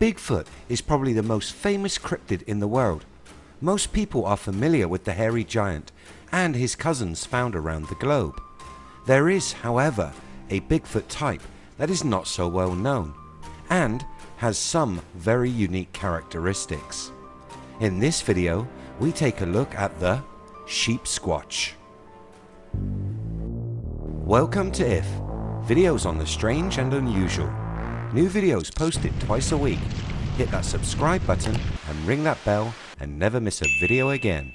Bigfoot is probably the most famous cryptid in the world. Most people are familiar with the hairy giant and his cousins found around the globe. There is however a Bigfoot type that is not so well known and has some very unique characteristics. In this video we take a look at the Sheep Squatch. Welcome to IF, videos on the strange and unusual. New videos posted twice a week. Hit that subscribe button and ring that bell and never miss a video again.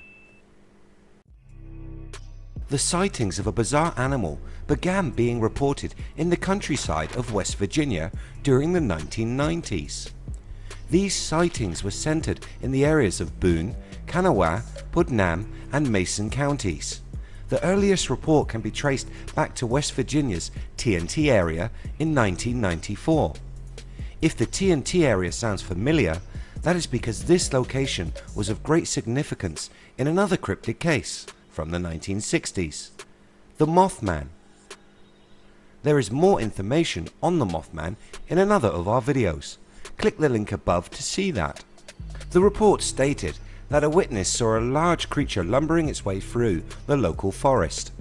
The sightings of a bizarre animal began being reported in the countryside of West Virginia during the 1990s. These sightings were centered in the areas of Boone, Kanawha, Putnam and Mason counties. The earliest report can be traced back to West Virginia's TNT area in 1994. If the TNT area sounds familiar, that is because this location was of great significance in another cryptid case from the 1960s, the Mothman. There is more information on the Mothman in another of our videos. Click the link above to see that. The report stated that a witness saw a large creature lumbering its way through the local forest.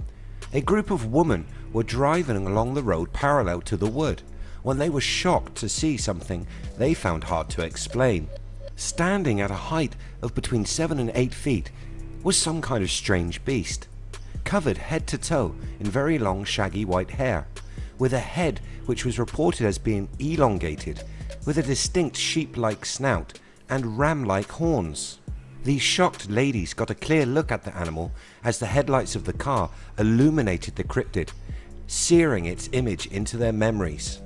A group of women were driving along the road parallel to the wood when they were shocked to see something they found hard to explain. Standing at a height of between 7 and 8 feet was some kind of strange beast, covered head to toe in very long shaggy white hair, with a head which was reported as being elongated, with a distinct sheep-like snout and ram-like horns. These shocked ladies got a clear look at the animal as the headlights of the car illuminated the cryptid, searing its image into their memories.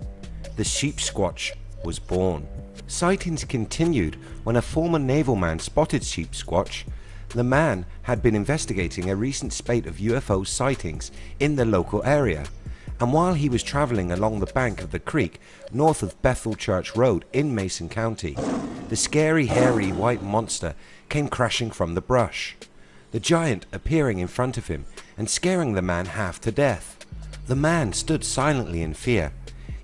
The sheep squatch was born. Sightings continued when a former naval man spotted sheep squatch the man had been investigating a recent spate of UFO sightings in the local area and while he was travelling along the bank of the creek north of Bethel Church Road in Mason County, the scary hairy white monster came crashing from the brush, the giant appearing in front of him and scaring the man half to death. The man stood silently in fear.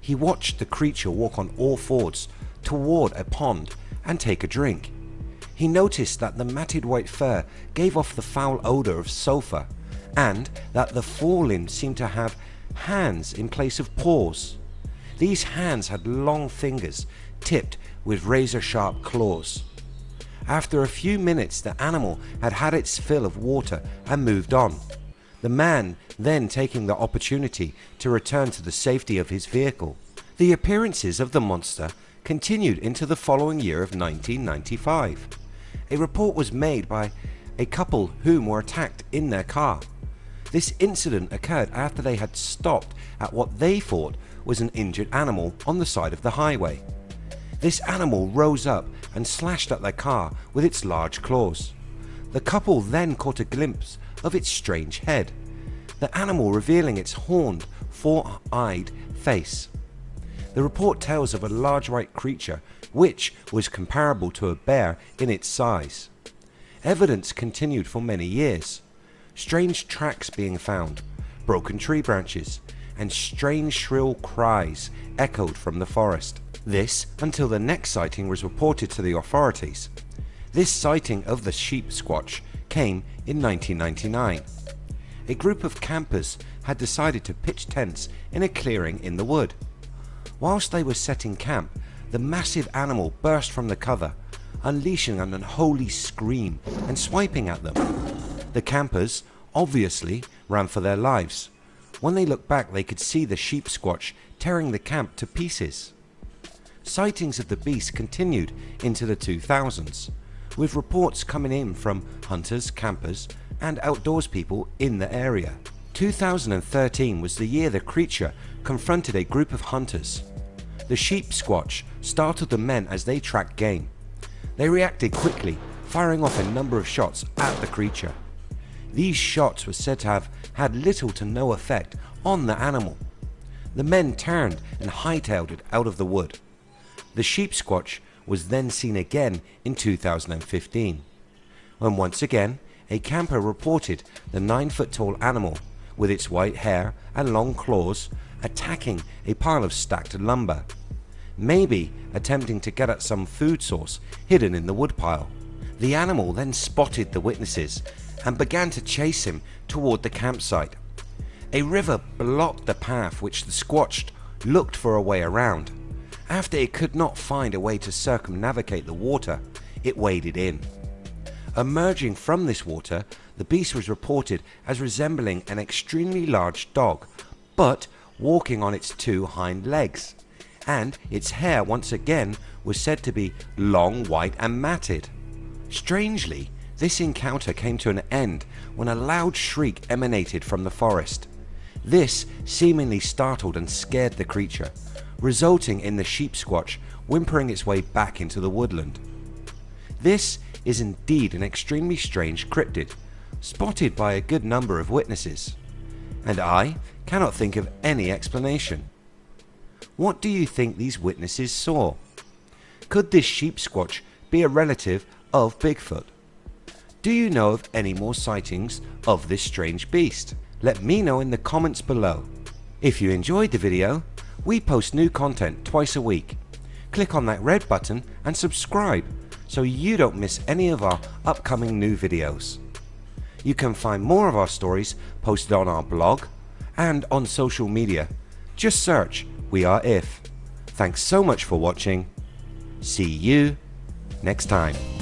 He watched the creature walk on all fours toward a pond and take a drink. He noticed that the matted white fur gave off the foul odour of sulphur and that the fall-in seemed to have hands in place of paws. These hands had long fingers tipped with razor sharp claws. After a few minutes the animal had had its fill of water and moved on. The man then taking the opportunity to return to the safety of his vehicle. The appearances of the monster continued into the following year of 1995 a report was made by a couple whom were attacked in their car. This incident occurred after they had stopped at what they thought was an injured animal on the side of the highway. This animal rose up and slashed at their car with its large claws. The couple then caught a glimpse of its strange head, the animal revealing its horned, four-eyed face. The report tells of a large white creature which was comparable to a bear in its size. Evidence continued for many years. Strange tracks being found, broken tree branches and strange shrill cries echoed from the forest. This until the next sighting was reported to the authorities. This sighting of the sheep squatch came in 1999. A group of campers had decided to pitch tents in a clearing in the wood. Whilst they were setting camp the massive animal burst from the cover, unleashing an unholy scream and swiping at them. The campers obviously ran for their lives. When they looked back they could see the sheep squatch tearing the camp to pieces. Sightings of the beast continued into the 2000s with reports coming in from hunters, campers and outdoors people in the area. 2013 was the year the creature confronted a group of hunters the sheep squatch startled the men as they tracked game. They reacted quickly, firing off a number of shots at the creature. These shots were said to have had little to no effect on the animal. The men turned and hightailed it out of the wood. The sheep squatch was then seen again in 2015 when once again a camper reported the 9 foot tall animal with its white hair and long claws attacking a pile of stacked lumber. maybe attempting to get at some food source hidden in the woodpile. The animal then spotted the witnesses and began to chase him toward the campsite. A river blocked the path which the Squatch looked for a way around. After it could not find a way to circumnavigate the water, it waded in. Emerging from this water, the beast was reported as resembling an extremely large dog, but walking on its two hind legs, and its hair once again was said to be long, white and matted. Strangely, this encounter came to an end when a loud shriek emanated from the forest. This seemingly startled and scared the creature, resulting in the sheep squatch whimpering its way back into the woodland. This is indeed an extremely strange cryptid, spotted by a good number of witnesses, and I cannot think of any explanation. What do you think these witnesses saw? Could this sheep squatch be a relative of Bigfoot? Do you know of any more sightings of this strange beast? Let me know in the comments below. If you enjoyed the video, we post new content twice a week. Click on that red button and subscribe so you don't miss any of our upcoming new videos. You can find more of our stories posted on our blog and on social media. Just search We Are If. Thanks so much for watching. See you next time.